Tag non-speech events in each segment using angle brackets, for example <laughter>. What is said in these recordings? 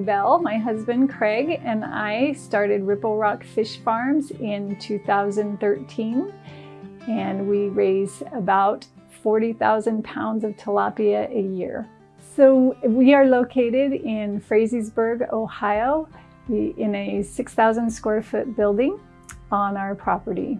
Bell. My husband Craig and I started Ripple Rock Fish Farms in 2013 and we raise about 40,000 pounds of tilapia a year. So we are located in Frazeysburg, Ohio in a 6,000 square foot building on our property.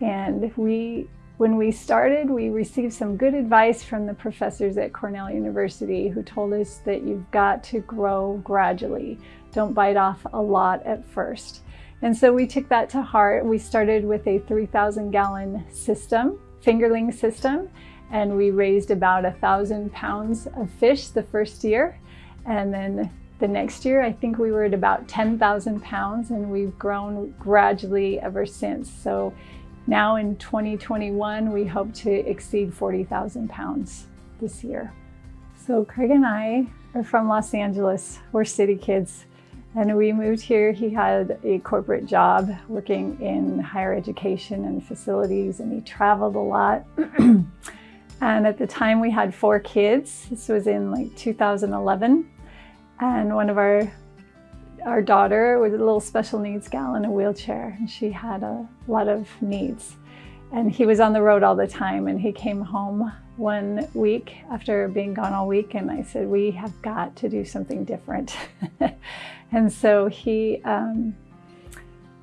And we when we started, we received some good advice from the professors at Cornell University who told us that you've got to grow gradually. Don't bite off a lot at first. And so we took that to heart. We started with a 3,000 gallon system, fingerling system, and we raised about a thousand pounds of fish the first year. And then the next year, I think we were at about 10,000 pounds and we've grown gradually ever since. So now in 2021, we hope to exceed 40,000 pounds this year. So Craig and I are from Los Angeles. We're city kids. And we moved here. He had a corporate job working in higher education and facilities, and he traveled a lot. <clears throat> and at the time, we had four kids. This was in like 2011. And one of our our daughter was a little special needs gal in a wheelchair and she had a lot of needs. And he was on the road all the time and he came home one week after being gone all week and I said, we have got to do something different. <laughs> and so he, um,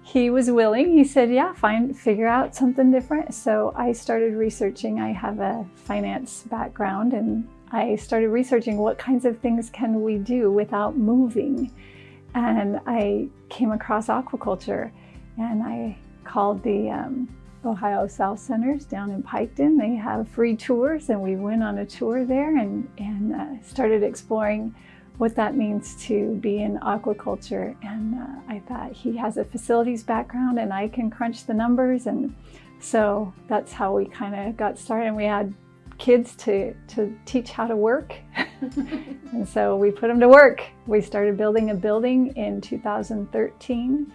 he was willing. He said, yeah, fine figure out something different. So I started researching. I have a finance background and I started researching what kinds of things can we do without moving and I came across aquaculture and I called the um, Ohio South Centers down in Piketon. They have free tours and we went on a tour there and, and uh, started exploring what that means to be in aquaculture. And uh, I thought he has a facilities background and I can crunch the numbers. And so that's how we kind of got started. And we had kids to, to teach how to work. And so we put them to work. We started building a building in 2013.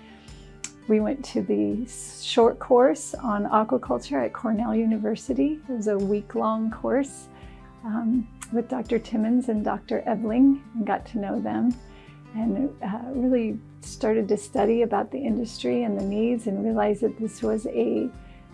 We went to the short course on aquaculture at Cornell University. It was a week-long course um, with Dr. Timmons and Dr. Ebeling and got to know them and uh, really started to study about the industry and the needs and realized that this was a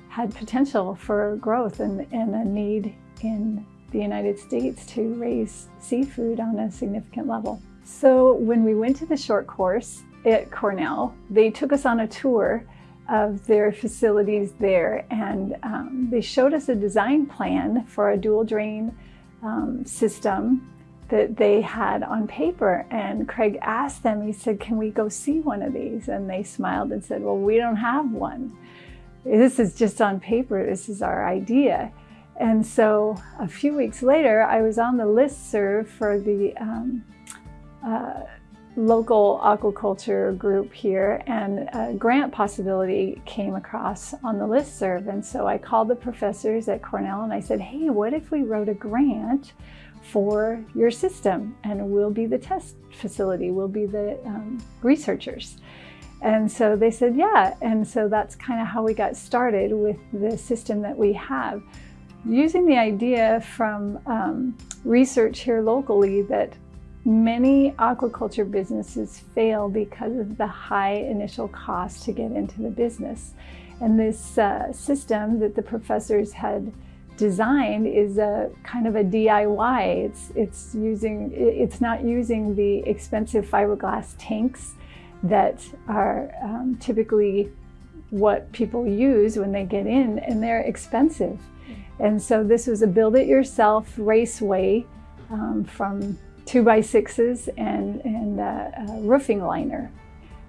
had potential for growth and, and a need in the United States to raise seafood on a significant level. So when we went to the short course at Cornell, they took us on a tour of their facilities there and um, they showed us a design plan for a dual drain um, system that they had on paper and Craig asked them, he said, can we go see one of these? And they smiled and said, well, we don't have one. This is just on paper, this is our idea. And so a few weeks later, I was on the list serve for the um, uh, local aquaculture group here and a grant possibility came across on the list serve. And so I called the professors at Cornell and I said, hey, what if we wrote a grant for your system and we'll be the test facility, we'll be the um, researchers. And so they said, yeah. And so that's kind of how we got started with the system that we have using the idea from um, research here locally that many aquaculture businesses fail because of the high initial cost to get into the business. And this uh, system that the professors had designed is a kind of a DIY. It's, it's, using, it's not using the expensive fiberglass tanks that are um, typically what people use when they get in and they're expensive. And so this was a build-it-yourself raceway um, from two by sixes and, and uh, a roofing liner.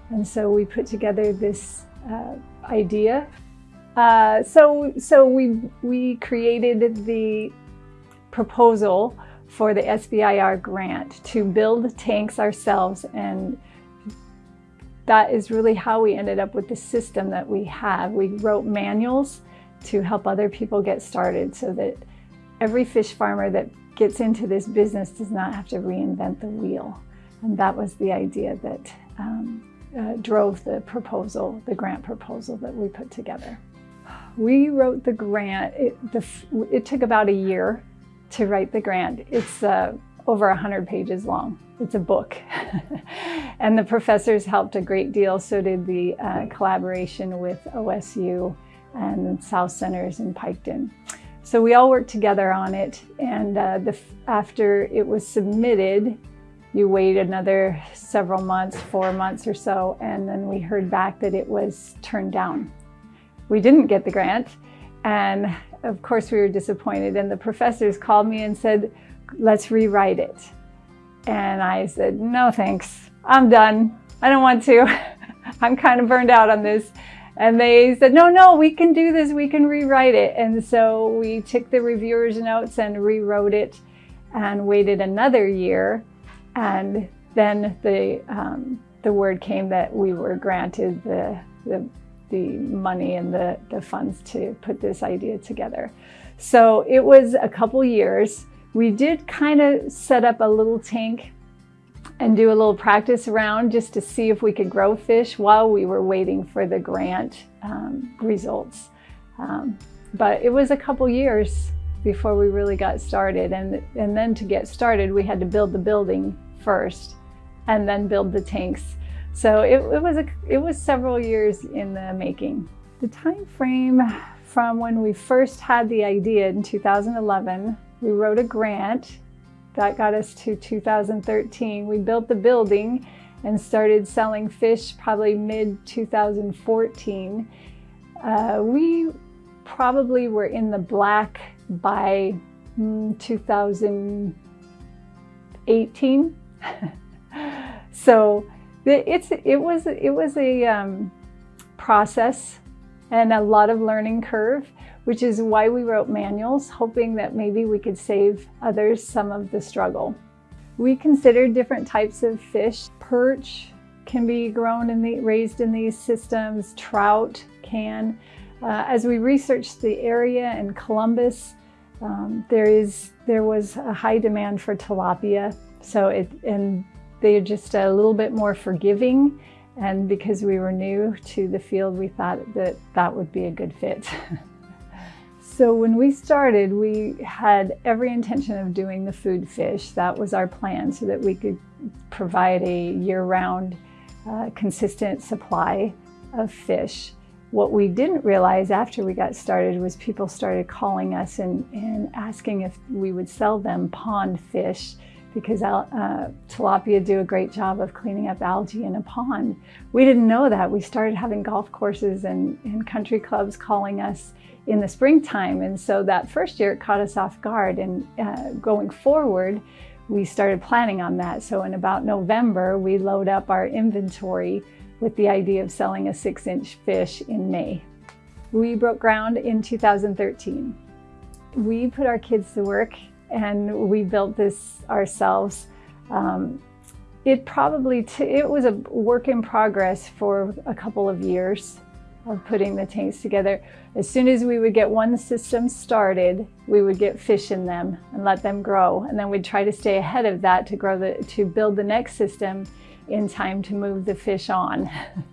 And so we put together this uh, idea. Uh, so so we, we created the proposal for the SBIR grant to build tanks ourselves and that is really how we ended up with the system that we have. We wrote manuals to help other people get started so that every fish farmer that gets into this business does not have to reinvent the wheel. And that was the idea that um, uh, drove the proposal, the grant proposal that we put together. We wrote the grant, it, the, it took about a year to write the grant. It's uh, over 100 pages long. It's a book. <laughs> and the professors helped a great deal. So did the uh, collaboration with OSU and South Centers in Piketon. So we all worked together on it. And uh, the, after it was submitted, you wait another several months, four months or so, and then we heard back that it was turned down. We didn't get the grant, and of course we were disappointed, and the professors called me and said, let's rewrite it. And I said, no thanks, I'm done. I don't want to. <laughs> I'm kind of burned out on this. And they said, no, no, we can do this, we can rewrite it. And so we took the reviewer's notes and rewrote it and waited another year and then the, um, the word came that we were granted the, the, the money and the, the funds to put this idea together. So it was a couple years. We did kind of set up a little tank and do a little practice around just to see if we could grow fish while we were waiting for the grant um, results. Um, but it was a couple years before we really got started. And, and then to get started, we had to build the building first and then build the tanks. So it, it, was, a, it was several years in the making. The time frame from when we first had the idea in 2011, we wrote a grant that got us to 2013. We built the building and started selling fish probably mid 2014. Uh, we probably were in the black by mm, 2018. <laughs> so it's it was it was a um, process and a lot of learning curve, which is why we wrote manuals, hoping that maybe we could save others some of the struggle. We considered different types of fish. Perch can be grown and raised in these systems. Trout can. Uh, as we researched the area in Columbus, um, there is there was a high demand for tilapia, so it and they're just a little bit more forgiving. And because we were new to the field, we thought that that would be a good fit. <laughs> so when we started, we had every intention of doing the food fish. That was our plan so that we could provide a year-round uh, consistent supply of fish. What we didn't realize after we got started was people started calling us and, and asking if we would sell them pond fish because uh, tilapia do a great job of cleaning up algae in a pond. We didn't know that. We started having golf courses and, and country clubs calling us in the springtime. And so that first year it caught us off guard. And uh, going forward, we started planning on that. So in about November, we load up our inventory with the idea of selling a six inch fish in May. We broke ground in 2013. We put our kids to work and we built this ourselves. Um, it probably, it was a work in progress for a couple of years of putting the tanks together. As soon as we would get one system started, we would get fish in them and let them grow. And then we'd try to stay ahead of that to grow the, to build the next system in time to move the fish on.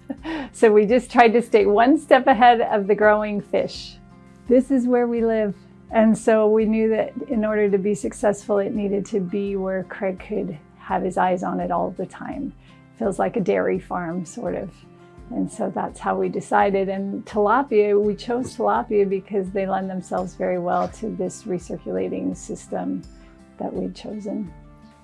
<laughs> so we just tried to stay one step ahead of the growing fish. This is where we live. And so we knew that in order to be successful, it needed to be where Craig could have his eyes on it all the time. Feels like a dairy farm, sort of. And so that's how we decided. And tilapia, we chose tilapia because they lend themselves very well to this recirculating system that we'd chosen.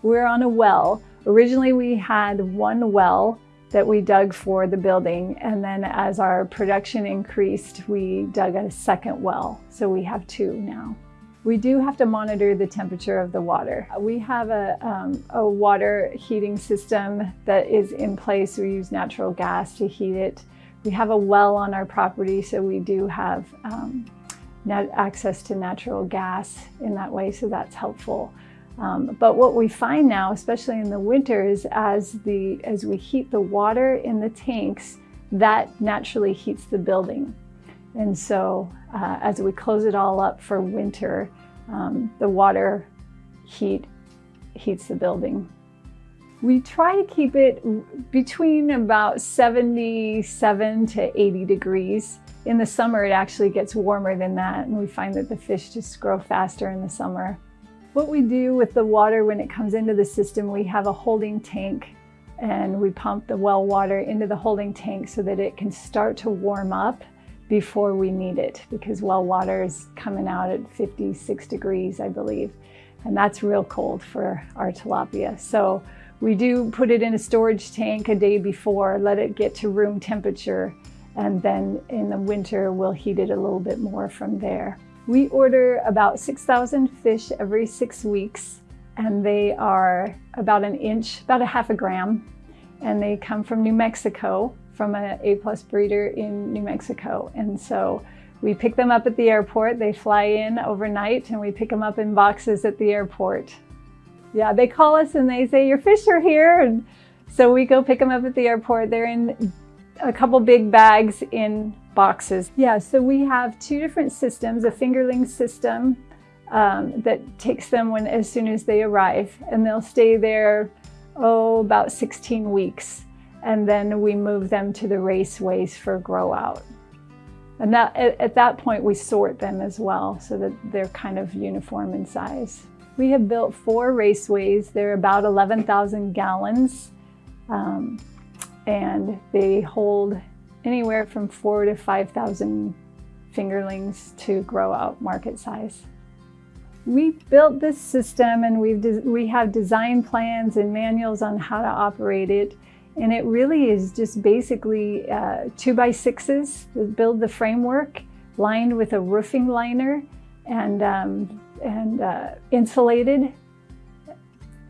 We're on a well. Originally we had one well that we dug for the building. And then as our production increased, we dug a second well. So we have two now. We do have to monitor the temperature of the water. We have a, um, a water heating system that is in place. We use natural gas to heat it. We have a well on our property, so we do have um, access to natural gas in that way, so that's helpful. Um, but what we find now, especially in the winter, is as, the, as we heat the water in the tanks, that naturally heats the building. And so uh, as we close it all up for winter, um, the water heat heats the building. We try to keep it between about 77 to 80 degrees. In the summer, it actually gets warmer than that, and we find that the fish just grow faster in the summer. What we do with the water when it comes into the system, we have a holding tank and we pump the well water into the holding tank so that it can start to warm up before we need it because well water is coming out at 56 degrees, I believe. And that's real cold for our tilapia. So we do put it in a storage tank a day before, let it get to room temperature, and then in the winter we'll heat it a little bit more from there. We order about 6,000 fish every six weeks and they are about an inch, about a half a gram, and they come from New Mexico, from an A-plus breeder in New Mexico. And so we pick them up at the airport, they fly in overnight, and we pick them up in boxes at the airport. Yeah, they call us and they say, your fish are here. And so we go pick them up at the airport. They're in a couple big bags in boxes. Yeah, so we have two different systems, a fingerling system um, that takes them when as soon as they arrive and they'll stay there, oh, about 16 weeks. And then we move them to the raceways for grow out. And that, at, at that point we sort them as well so that they're kind of uniform in size. We have built four raceways. They're about 11,000 gallons um, and they hold anywhere from four to 5,000 fingerlings to grow out market size. We built this system and we've we have design plans and manuals on how to operate it. And it really is just basically uh, two by sixes that build the framework lined with a roofing liner and, um, and uh, insulated.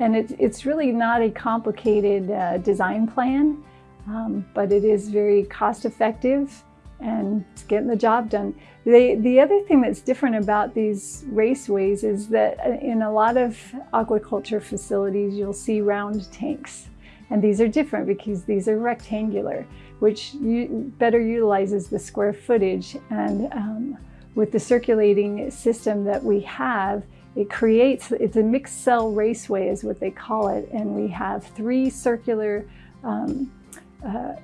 And it's, it's really not a complicated uh, design plan, um, but it is very cost effective and it's getting the job done. The, the other thing that's different about these raceways is that uh, in a lot of aquaculture facilities, you'll see round tanks. And these are different because these are rectangular, which better utilizes the square footage. And um, with the circulating system that we have, it creates, it's a mixed cell raceway is what they call it. And we have three circular um, uh,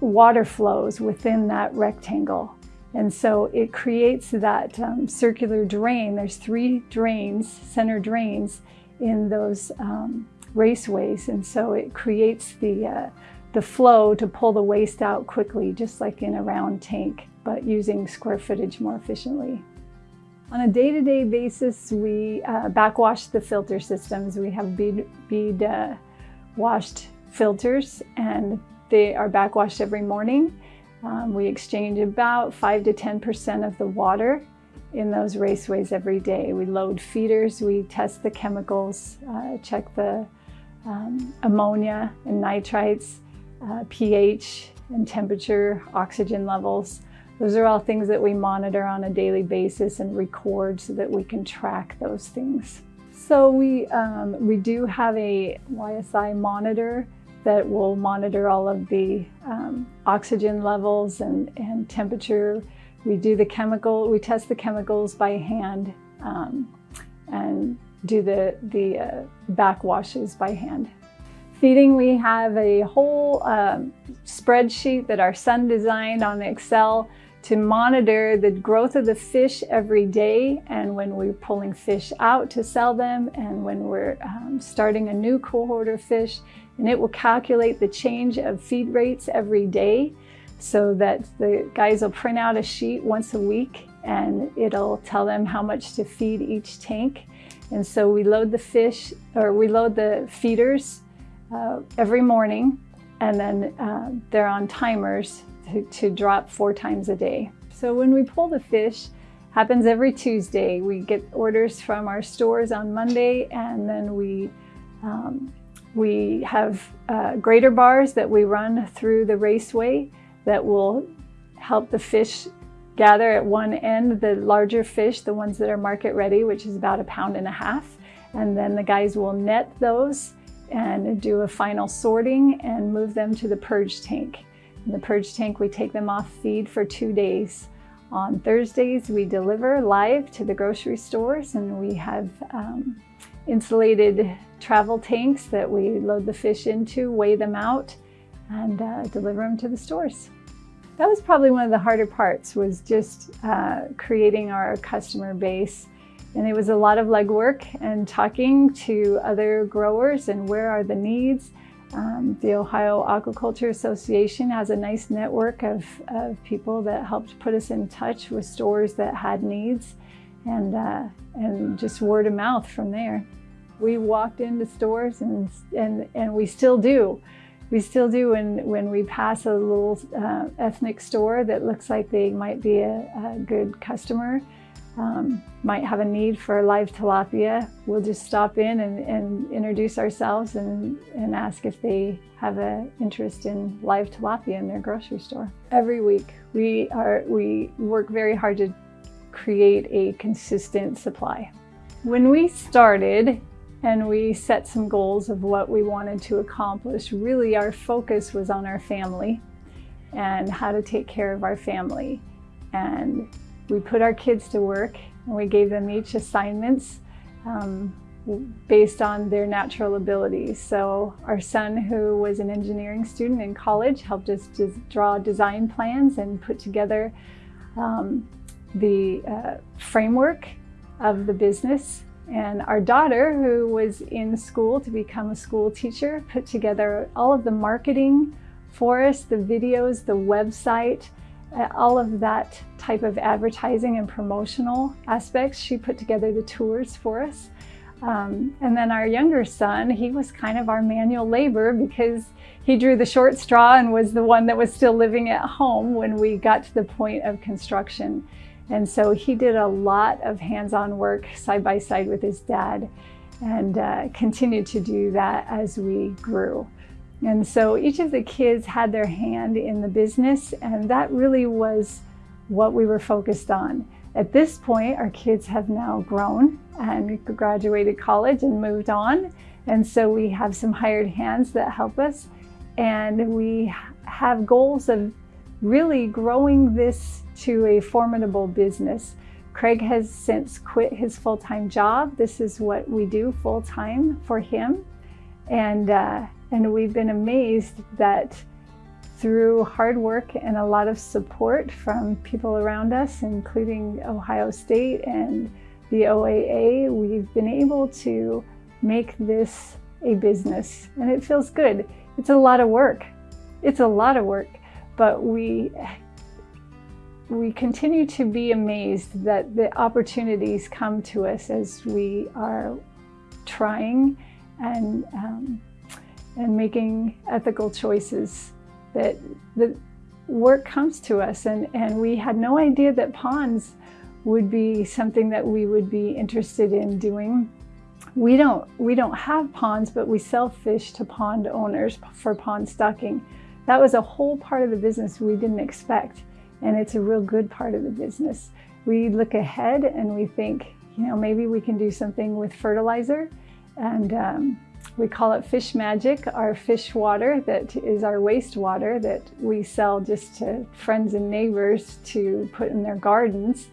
water flows within that rectangle. And so it creates that um, circular drain. There's three drains, center drains in those um, raceways. And so it creates the, uh, the flow to pull the waste out quickly, just like in a round tank, but using square footage more efficiently. On a day-to-day -day basis, we uh, backwash the filter systems. We have bead, bead uh, washed filters and they are backwashed every morning. Um, we exchange about 5 to 10% of the water in those raceways every day. We load feeders, we test the chemicals, uh, check the um, ammonia and nitrites, uh, pH and temperature, oxygen levels. Those are all things that we monitor on a daily basis and record so that we can track those things. So we, um, we do have a YSI monitor that will monitor all of the um, oxygen levels and, and temperature. We do the chemical, we test the chemicals by hand um, and do the, the uh, backwashes by hand. Feeding, we have a whole um, spreadsheet that our son designed on Excel to monitor the growth of the fish every day and when we're pulling fish out to sell them and when we're um, starting a new cohort of fish and it will calculate the change of feed rates every day so that the guys will print out a sheet once a week and it'll tell them how much to feed each tank and so we load the fish or we load the feeders uh, every morning and then uh, they're on timers to, to drop four times a day. So when we pull the fish, happens every Tuesday. We get orders from our stores on Monday and then we um, we have uh, grader bars that we run through the raceway that will help the fish gather at one end, the larger fish, the ones that are market ready, which is about a pound and a half. And then the guys will net those and do a final sorting and move them to the purge tank. In the purge tank, we take them off feed for two days. On Thursdays, we deliver live to the grocery stores and we have um, insulated travel tanks that we load the fish into, weigh them out, and uh, deliver them to the stores. That was probably one of the harder parts was just uh, creating our customer base And it was a lot of legwork and talking to other growers and where are the needs. Um, the Ohio Aquaculture Association has a nice network of, of people that helped put us in touch with stores that had needs and, uh, and just word of mouth from there. We walked into stores and, and, and we still do. We still do when, when we pass a little uh, ethnic store that looks like they might be a, a good customer um, might have a need for live tilapia, we'll just stop in and, and introduce ourselves and, and ask if they have an interest in live tilapia in their grocery store. Every week we, are, we work very hard to create a consistent supply. When we started and we set some goals of what we wanted to accomplish, really our focus was on our family and how to take care of our family. And we put our kids to work and we gave them each assignments um, based on their natural abilities. So our son, who was an engineering student in college, helped us to draw design plans and put together um, the uh, framework of the business. And our daughter, who was in school to become a school teacher, put together all of the marketing for us, the videos, the website, uh, all of that type of advertising and promotional aspects. She put together the tours for us. Um, and then our younger son, he was kind of our manual labor because he drew the short straw and was the one that was still living at home when we got to the point of construction. And so he did a lot of hands-on work side by side with his dad and uh, continued to do that as we grew. And so each of the kids had their hand in the business and that really was what we were focused on. At this point, our kids have now grown and graduated college and moved on. And so we have some hired hands that help us. And we have goals of really growing this to a formidable business. Craig has since quit his full-time job. This is what we do full-time for him. And uh, and we've been amazed that through hard work and a lot of support from people around us, including Ohio State and the OAA, we've been able to make this a business and it feels good. It's a lot of work. It's a lot of work, but we we continue to be amazed that the opportunities come to us as we are trying and um, and making ethical choices that the work comes to us and, and we had no idea that ponds would be something that we would be interested in doing. We don't, we don't have ponds, but we sell fish to pond owners for pond stocking. That was a whole part of the business we didn't expect. And it's a real good part of the business. We look ahead and we think, you know, maybe we can do something with fertilizer and um, we call it Fish Magic, our fish water that is our wastewater that we sell just to friends and neighbors to put in their gardens.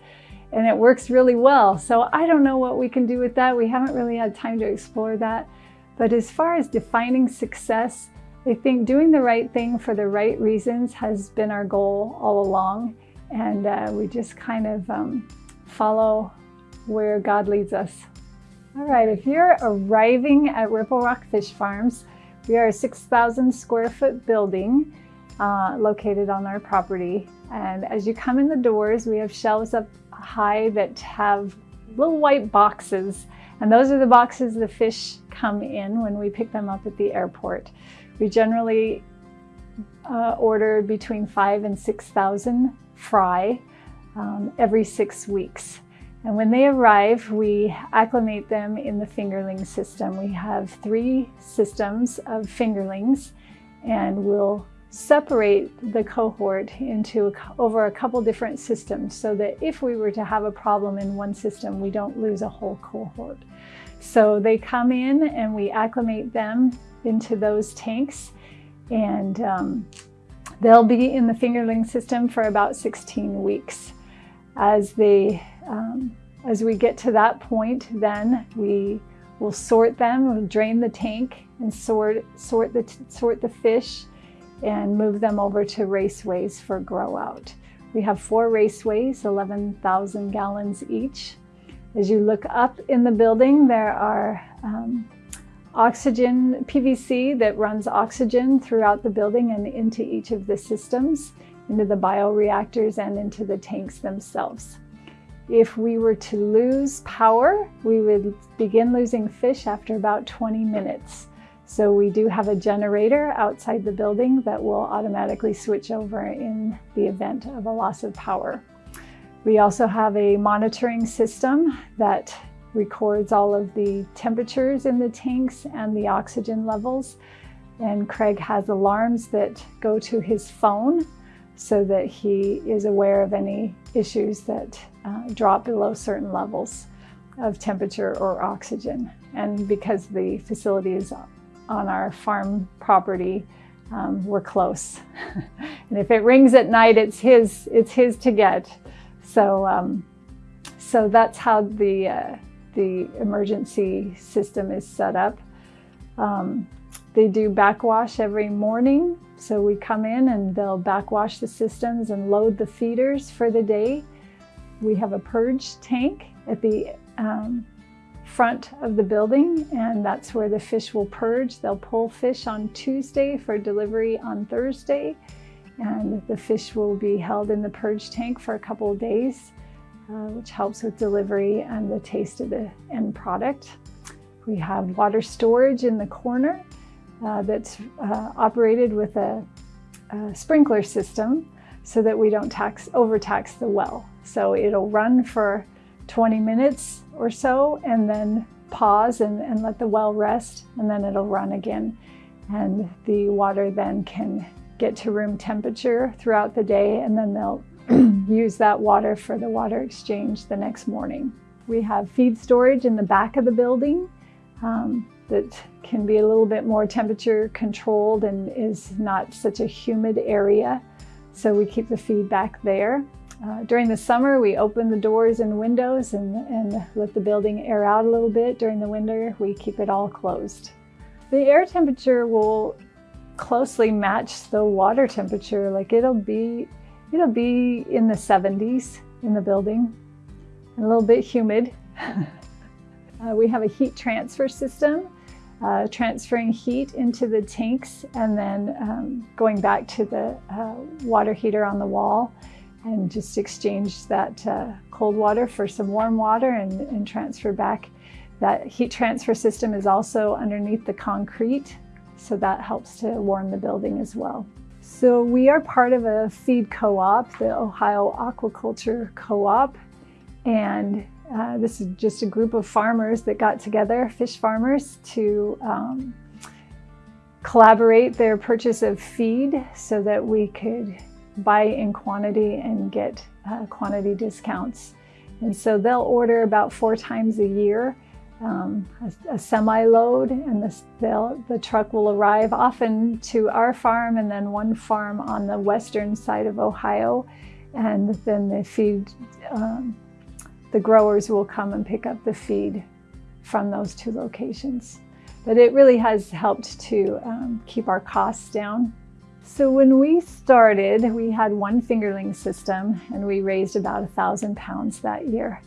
And it works really well. So I don't know what we can do with that. We haven't really had time to explore that. But as far as defining success, I think doing the right thing for the right reasons has been our goal all along. And uh, we just kind of um, follow where God leads us. All right, if you're arriving at Ripple Rock Fish Farms, we are a 6,000 square foot building uh, located on our property. And as you come in the doors, we have shelves up high that have little white boxes. And those are the boxes the fish come in when we pick them up at the airport. We generally uh, order between five and 6,000 fry um, every six weeks. And when they arrive, we acclimate them in the fingerling system. We have three systems of fingerlings and we'll separate the cohort into over a couple different systems so that if we were to have a problem in one system, we don't lose a whole cohort. So they come in and we acclimate them into those tanks and um, they'll be in the fingerling system for about 16 weeks. As they um, as we get to that point, then we will sort them, we'll drain the tank and sort, sort, the, sort the fish and move them over to raceways for grow out. We have four raceways, 11,000 gallons each. As you look up in the building, there are um, oxygen PVC that runs oxygen throughout the building and into each of the systems, into the bioreactors and into the tanks themselves. If we were to lose power, we would begin losing fish after about 20 minutes. So we do have a generator outside the building that will automatically switch over in the event of a loss of power. We also have a monitoring system that records all of the temperatures in the tanks and the oxygen levels. And Craig has alarms that go to his phone so that he is aware of any issues that uh, drop below certain levels of temperature or oxygen. And because the facility is on our farm property, um, we're close. <laughs> and if it rings at night, it's his, it's his to get. So, um, so that's how the, uh, the emergency system is set up. Um, they do backwash every morning. So we come in and they'll backwash the systems and load the feeders for the day. We have a purge tank at the um, front of the building and that's where the fish will purge. They'll pull fish on Tuesday for delivery on Thursday and the fish will be held in the purge tank for a couple of days, uh, which helps with delivery and the taste of the end product. We have water storage in the corner uh, that's uh, operated with a, a, sprinkler system so that we don't tax, overtax the well. So it'll run for 20 minutes or so and then pause and, and let the well rest and then it'll run again. And the water then can get to room temperature throughout the day and then they'll <clears throat> use that water for the water exchange the next morning. We have feed storage in the back of the building. Um, that can be a little bit more temperature controlled and is not such a humid area. So we keep the feed back there. Uh, during the summer, we open the doors and windows and, and let the building air out a little bit. During the winter, we keep it all closed. The air temperature will closely match the water temperature. Like it'll be, it'll be in the 70s in the building, a little bit humid. <laughs> uh, we have a heat transfer system uh, transferring heat into the tanks and then um, going back to the uh, water heater on the wall and just exchange that uh, cold water for some warm water and, and, transfer back. That heat transfer system is also underneath the concrete, so that helps to warm the building as well. So we are part of a feed co-op, the Ohio Aquaculture Co-op, and uh, this is just a group of farmers that got together, fish farmers, to um, collaborate their purchase of feed so that we could buy in quantity and get uh, quantity discounts. And so they'll order about four times a year um, a, a semi-load and the, the truck will arrive often to our farm and then one farm on the western side of Ohio and then the feed um, the growers will come and pick up the feed from those two locations. But it really has helped to um, keep our costs down. So when we started, we had one fingerling system and we raised about a thousand pounds that year.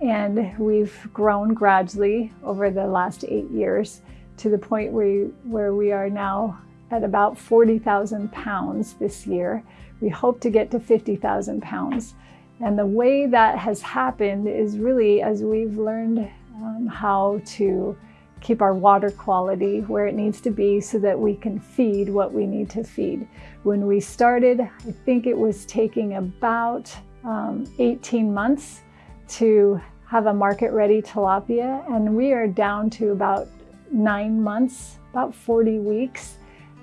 And we've grown gradually over the last eight years to the point where, where we are now at about 40,000 pounds this year. We hope to get to 50,000 pounds. And the way that has happened is really as we've learned um, how to keep our water quality where it needs to be so that we can feed what we need to feed. When we started, I think it was taking about um, 18 months to have a market ready tilapia and we are down to about nine months, about 40 weeks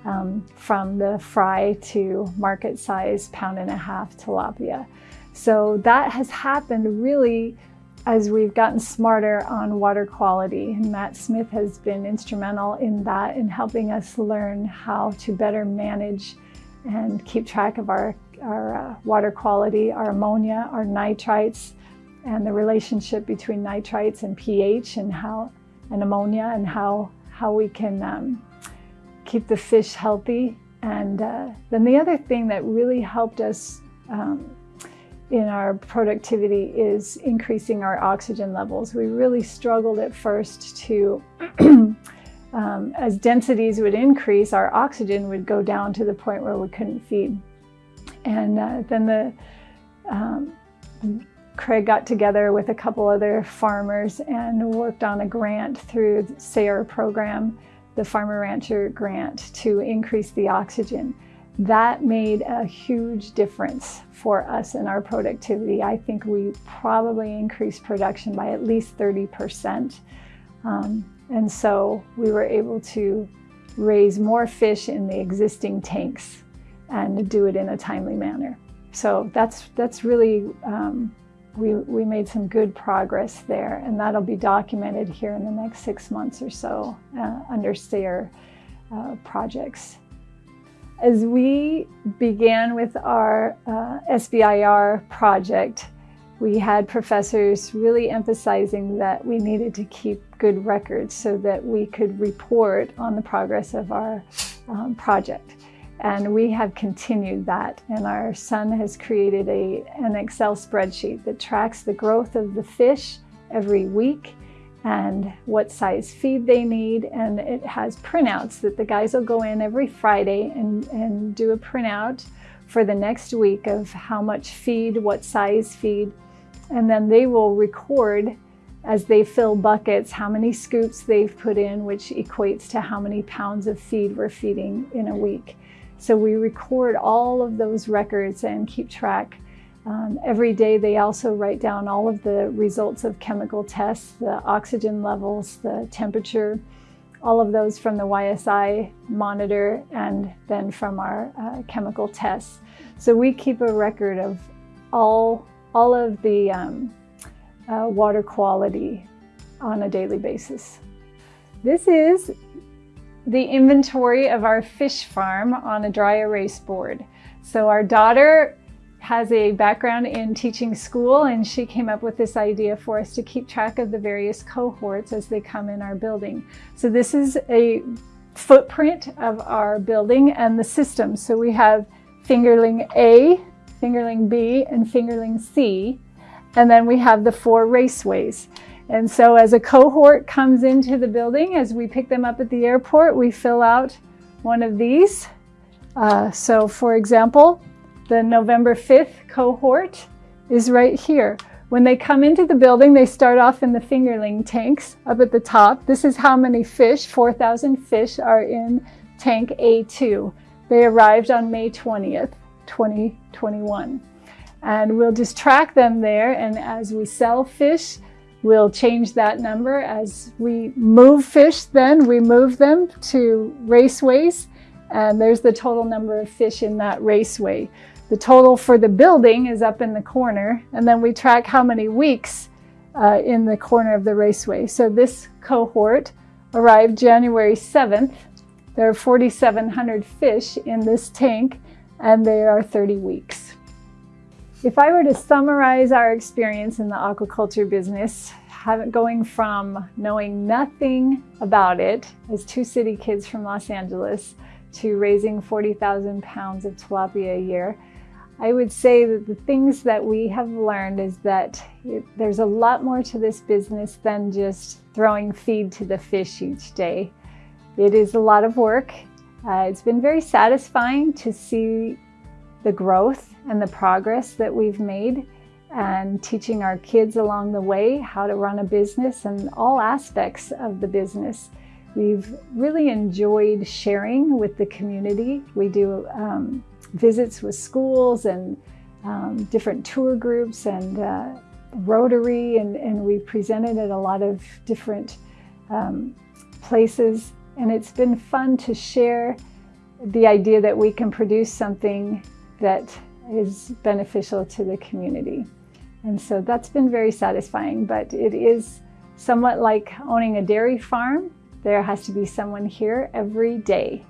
um, from the fry to market size pound and a half tilapia. So that has happened really as we've gotten smarter on water quality. And Matt Smith has been instrumental in that, in helping us learn how to better manage and keep track of our, our uh, water quality, our ammonia, our nitrites, and the relationship between nitrites and pH and how and ammonia and how, how we can um, keep the fish healthy. And uh, then the other thing that really helped us um, in our productivity is increasing our oxygen levels. We really struggled at first to, <clears throat> um, as densities would increase, our oxygen would go down to the point where we couldn't feed. And uh, then the um, Craig got together with a couple other farmers and worked on a grant through the SARE program, the Farmer Rancher grant, to increase the oxygen. That made a huge difference for us in our productivity. I think we probably increased production by at least 30%. Um, and so we were able to raise more fish in the existing tanks and do it in a timely manner. So that's, that's really um, we, we made some good progress there and that'll be documented here in the next six months or so uh, under SARE uh, projects. As we began with our uh, SBIR project, we had professors really emphasizing that we needed to keep good records so that we could report on the progress of our um, project. And we have continued that. And our son has created a, an Excel spreadsheet that tracks the growth of the fish every week and what size feed they need. And it has printouts that the guys will go in every Friday and, and do a printout for the next week of how much feed, what size feed. And then they will record as they fill buckets how many scoops they've put in, which equates to how many pounds of feed we're feeding in a week. So we record all of those records and keep track. Um, every day they also write down all of the results of chemical tests, the oxygen levels, the temperature, all of those from the YSI monitor and then from our uh, chemical tests. So we keep a record of all, all of the um, uh, water quality on a daily basis. This is the inventory of our fish farm on a dry erase board. So our daughter has a background in teaching school and she came up with this idea for us to keep track of the various cohorts as they come in our building. So this is a footprint of our building and the system. So we have fingerling A, fingerling B, and fingerling C. And then we have the four raceways. And so as a cohort comes into the building, as we pick them up at the airport, we fill out one of these. Uh, so for example, the November 5th cohort is right here. When they come into the building, they start off in the fingerling tanks up at the top. This is how many fish, 4,000 fish are in tank A2. They arrived on May 20th, 2021. And we'll just track them there. And as we sell fish, We'll change that number as we move fish then, we move them to raceways and there's the total number of fish in that raceway. The total for the building is up in the corner and then we track how many weeks uh, in the corner of the raceway. So this cohort arrived January 7th. There are 4,700 fish in this tank and they are 30 weeks. If I were to summarize our experience in the aquaculture business, going from knowing nothing about it as two city kids from Los Angeles to raising 40,000 pounds of tilapia a year, I would say that the things that we have learned is that it, there's a lot more to this business than just throwing feed to the fish each day. It is a lot of work. Uh, it's been very satisfying to see the growth and the progress that we've made and teaching our kids along the way how to run a business and all aspects of the business. We've really enjoyed sharing with the community. We do um, visits with schools and um, different tour groups and uh, Rotary and, and we presented at a lot of different um, places and it's been fun to share the idea that we can produce something that is beneficial to the community. And so that's been very satisfying, but it is somewhat like owning a dairy farm. There has to be someone here every day.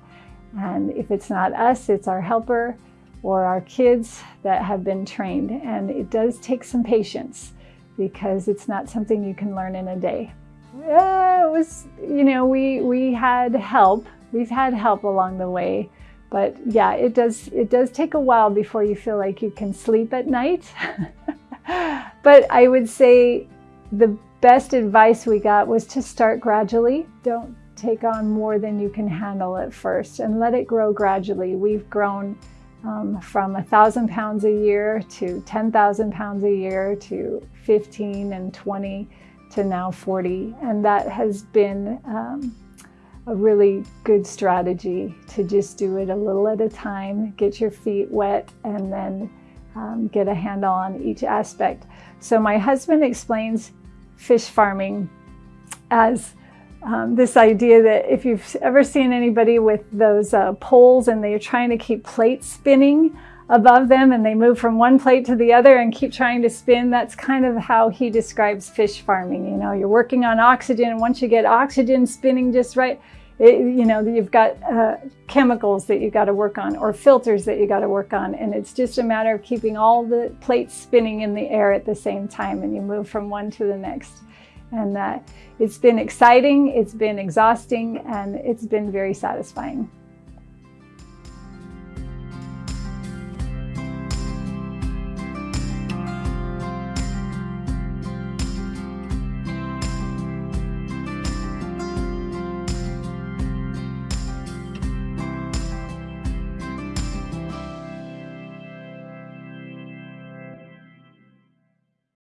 And if it's not us, it's our helper or our kids that have been trained. And it does take some patience because it's not something you can learn in a day. It was, you know, we, we had help. We've had help along the way but yeah, it does, it does take a while before you feel like you can sleep at night. <laughs> but I would say the best advice we got was to start gradually. Don't take on more than you can handle at first and let it grow gradually. We've grown um, from a thousand pounds a year to 10,000 pounds a year to 15 and 20 to now 40. And that has been um, a really good strategy to just do it a little at a time, get your feet wet, and then um, get a handle on each aspect. So my husband explains fish farming as um, this idea that if you've ever seen anybody with those uh, poles and they're trying to keep plates spinning above them and they move from one plate to the other and keep trying to spin, that's kind of how he describes fish farming. You know, you're working on oxygen and once you get oxygen spinning just right, it, you know, you've got uh, chemicals that you got to work on or filters that you got to work on. And it's just a matter of keeping all the plates spinning in the air at the same time and you move from one to the next. And uh, it's been exciting, it's been exhausting, and it's been very satisfying.